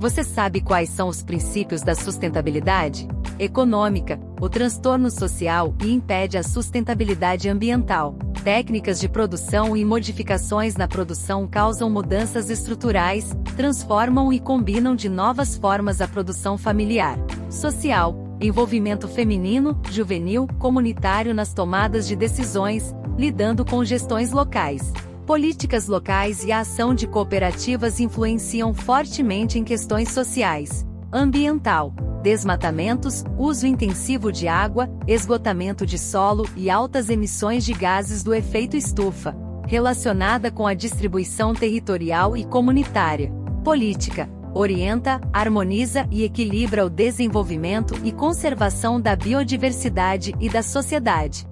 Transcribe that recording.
Você sabe quais são os princípios da sustentabilidade? Econômica, o transtorno social e impede a sustentabilidade ambiental. Técnicas de produção e modificações na produção causam mudanças estruturais, transformam e combinam de novas formas a produção familiar. Social, envolvimento feminino, juvenil, comunitário nas tomadas de decisões, lidando com gestões locais. Políticas locais e a ação de cooperativas influenciam fortemente em questões sociais. Ambiental. Desmatamentos, uso intensivo de água, esgotamento de solo e altas emissões de gases do efeito estufa, relacionada com a distribuição territorial e comunitária. Política. Orienta, harmoniza e equilibra o desenvolvimento e conservação da biodiversidade e da sociedade.